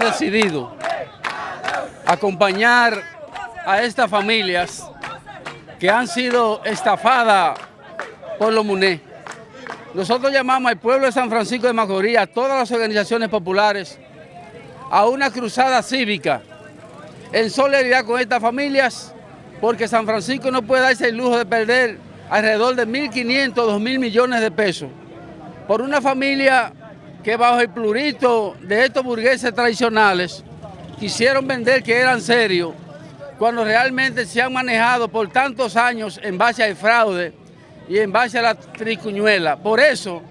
decidido acompañar a estas familias que han sido estafadas por los MUNE. Nosotros llamamos al pueblo de San Francisco de Macorís, a todas las organizaciones populares, a una cruzada cívica en solidaridad con estas familias, porque San Francisco no puede darse el lujo de perder alrededor de 1.500, 2.000 millones de pesos por una familia que bajo el plurito de estos burgueses tradicionales quisieron vender que eran serios, cuando realmente se han manejado por tantos años en base al fraude y en base a la tricuñuela. Por eso,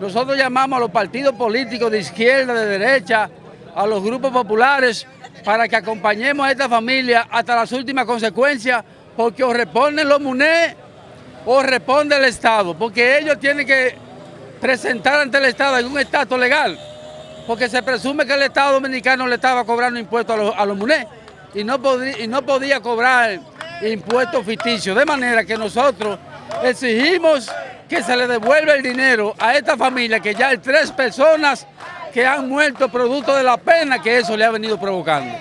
nosotros llamamos a los partidos políticos de izquierda, de derecha, a los grupos populares, para que acompañemos a esta familia hasta las últimas consecuencias, porque o responden los MUNE o responde el Estado, porque ellos tienen que presentar ante el Estado un estatus legal, porque se presume que el Estado Dominicano le estaba cobrando impuestos a los, a los y no, y no podía cobrar impuestos ficticios, de manera que nosotros exigimos que se le devuelva el dinero a esta familia, que ya hay tres personas que han muerto producto de la pena que eso le ha venido provocando.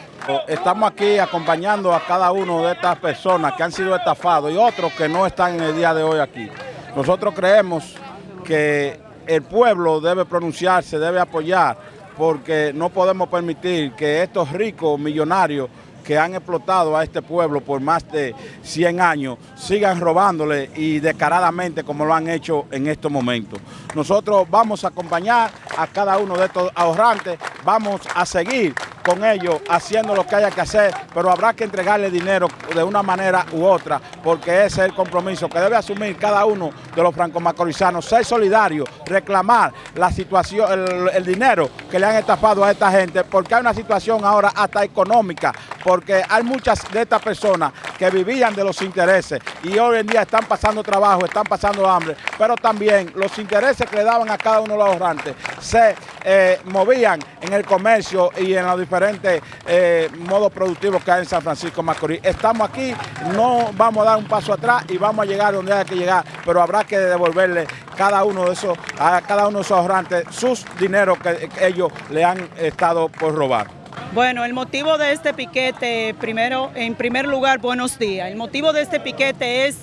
Estamos aquí acompañando a cada uno de estas personas que han sido estafados y otros que no están en el día de hoy aquí. Nosotros creemos que el pueblo debe pronunciarse, debe apoyar, porque no podemos permitir que estos ricos millonarios que han explotado a este pueblo por más de 100 años sigan robándole y descaradamente como lo han hecho en estos momentos. Nosotros vamos a acompañar a cada uno de estos ahorrantes, vamos a seguir con ellos haciendo lo que haya que hacer, pero habrá que entregarle dinero de una manera u otra, porque ese es el compromiso que debe asumir cada uno de los franco-macorizanos, ser solidario, reclamar la situación, el, el, dinero que le han estafado a esta gente, porque hay una situación ahora hasta económica, porque hay muchas de estas personas que vivían de los intereses y hoy en día están pasando trabajo, están pasando hambre, pero también los intereses que le daban a cada uno de los ahorrantes. Se eh, movían en el comercio y en los diferentes eh, modos productivos que hay en San Francisco Macorís. Estamos aquí, no vamos a dar un paso atrás y vamos a llegar donde hay que llegar, pero habrá que devolverle cada uno de esos, a cada uno de esos ahorrantes sus dineros que, que ellos le han estado por robar. Bueno, el motivo de este piquete, primero, en primer lugar, buenos días. El motivo de este piquete es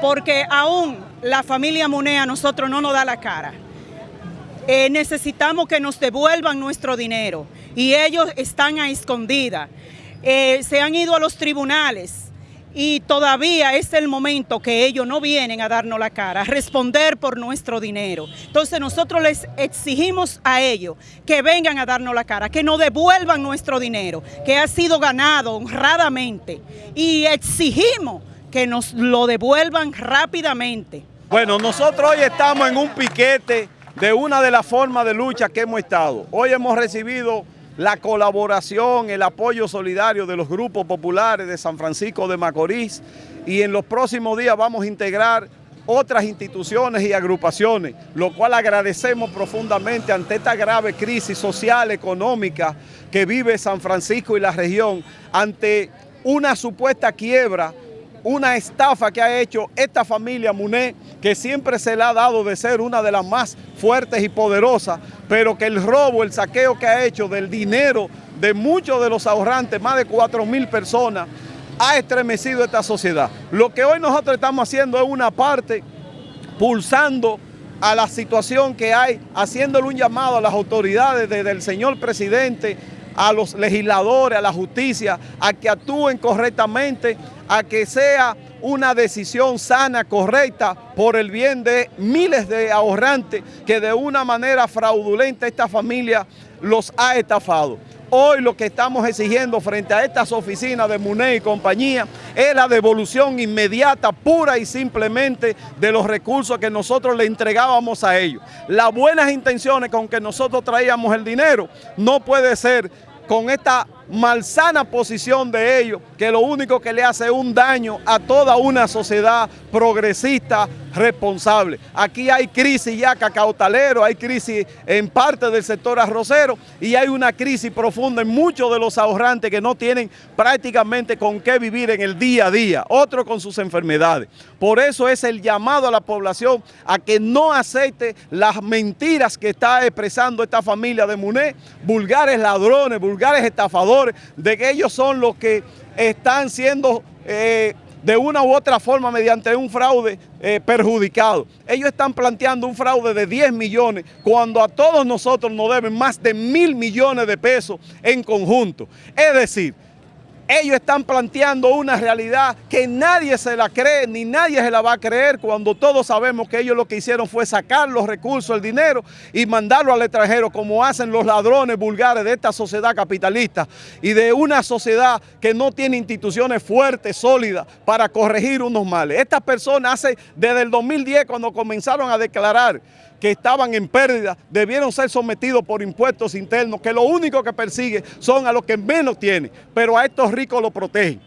porque aún la familia Munea a nosotros no nos da la cara. Eh, necesitamos que nos devuelvan nuestro dinero y ellos están a escondida. Eh, se han ido a los tribunales y todavía es el momento que ellos no vienen a darnos la cara, a responder por nuestro dinero. Entonces nosotros les exigimos a ellos que vengan a darnos la cara, que nos devuelvan nuestro dinero, que ha sido ganado honradamente y exigimos que nos lo devuelvan rápidamente. Bueno, nosotros hoy estamos en un piquete de una de las formas de lucha que hemos estado. Hoy hemos recibido la colaboración, el apoyo solidario de los grupos populares de San Francisco de Macorís y en los próximos días vamos a integrar otras instituciones y agrupaciones, lo cual agradecemos profundamente ante esta grave crisis social, económica que vive San Francisco y la región, ante una supuesta quiebra una estafa que ha hecho esta familia Muné, que siempre se le ha dado de ser una de las más fuertes y poderosas, pero que el robo, el saqueo que ha hecho del dinero de muchos de los ahorrantes, más de 4 mil personas, ha estremecido esta sociedad. Lo que hoy nosotros estamos haciendo es una parte pulsando a la situación que hay, haciéndole un llamado a las autoridades desde el señor presidente, a los legisladores, a la justicia, a que actúen correctamente, a que sea una decisión sana, correcta, por el bien de miles de ahorrantes que de una manera fraudulenta esta familia los ha estafado. Hoy lo que estamos exigiendo frente a estas oficinas de MUNE y compañía es la devolución inmediata, pura y simplemente de los recursos que nosotros le entregábamos a ellos. Las buenas intenciones con que nosotros traíamos el dinero no puede ser con esta malsana posición de ellos, que lo único que le hace un daño a toda una sociedad progresista, responsables. Aquí hay crisis ya cacautalero, hay crisis en parte del sector arrocero y hay una crisis profunda en muchos de los ahorrantes que no tienen prácticamente con qué vivir en el día a día, otros con sus enfermedades. Por eso es el llamado a la población a que no acepte las mentiras que está expresando esta familia de Muné, vulgares ladrones, vulgares estafadores, de que ellos son los que están siendo... Eh, de una u otra forma mediante un fraude eh, perjudicado. Ellos están planteando un fraude de 10 millones cuando a todos nosotros nos deben más de mil millones de pesos en conjunto. Es decir, ellos están planteando una realidad que nadie se la cree, ni nadie se la va a creer cuando todos sabemos que ellos lo que hicieron fue sacar los recursos, el dinero y mandarlo al extranjero como hacen los ladrones vulgares de esta sociedad capitalista y de una sociedad que no tiene instituciones fuertes, sólidas para corregir unos males. Estas personas hace desde el 2010 cuando comenzaron a declarar que estaban en pérdida debieron ser sometidos por impuestos internos, que lo único que persigue son a los que menos tienen, pero a estos ricos lo protegen.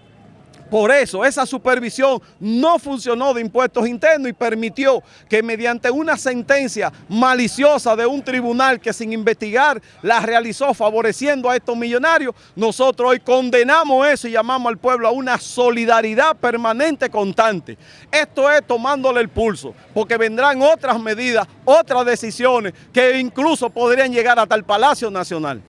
Por eso esa supervisión no funcionó de impuestos internos y permitió que mediante una sentencia maliciosa de un tribunal que sin investigar la realizó favoreciendo a estos millonarios, nosotros hoy condenamos eso y llamamos al pueblo a una solidaridad permanente constante. Esto es tomándole el pulso, porque vendrán otras medidas, otras decisiones que incluso podrían llegar hasta el Palacio Nacional.